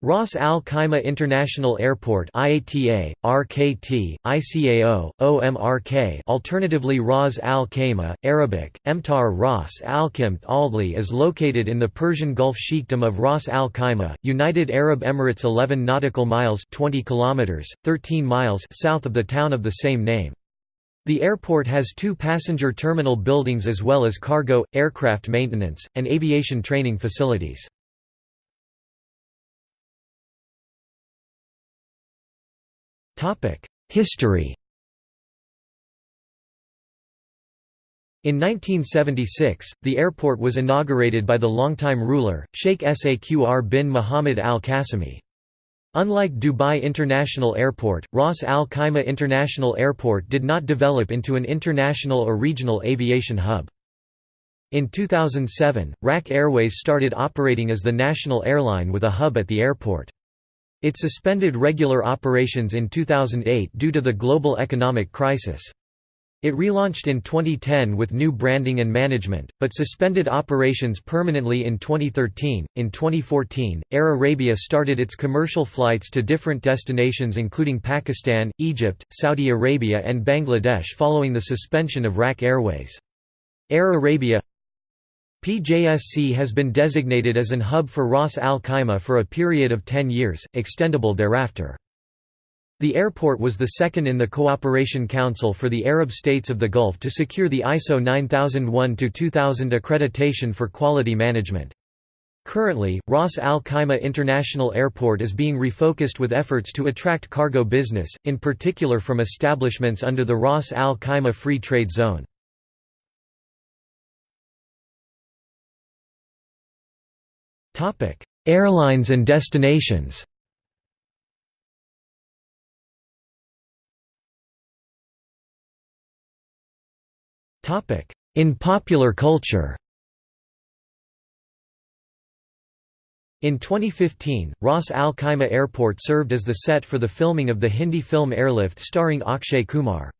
Ras Al Khaimah International Airport IATA, RKT, ICAO, OMRK alternatively Ras Al Khaimah, Arabic, Emtar Ras Al Khimt Aldli is located in the Persian Gulf Sheikhdom of Ras Al Khaimah, United Arab Emirates 11 nautical miles 20 kilometers, 13 miles south of the town of the same name. The airport has two passenger terminal buildings as well as cargo, aircraft maintenance, and aviation training facilities. History In 1976, the airport was inaugurated by the longtime ruler, Sheikh Saqr bin Muhammad al-Qasimi. Unlike Dubai International Airport, Ras Al Khaimah International Airport did not develop into an international or regional aviation hub. In 2007, RAK Airways started operating as the national airline with a hub at the airport. It suspended regular operations in 2008 due to the global economic crisis. It relaunched in 2010 with new branding and management, but suspended operations permanently in 2013. In 2014, Air Arabia started its commercial flights to different destinations including Pakistan, Egypt, Saudi Arabia, and Bangladesh following the suspension of RAK Airways. Air Arabia PJSC has been designated as an hub for Ras Al Khaimah for a period of 10 years, extendable thereafter. The airport was the second in the Cooperation Council for the Arab States of the Gulf to secure the ISO 9001-2000 accreditation for quality management. Currently, Ras Al Khaimah International Airport is being refocused with efforts to attract cargo business, in particular from establishments under the Ras Al Khaimah Free Trade Zone. Airlines and destinations. In popular culture. In 2015, Ras Al Khaimah Airport served as the set for the filming of the Hindi film Airlift starring Akshay Kumar.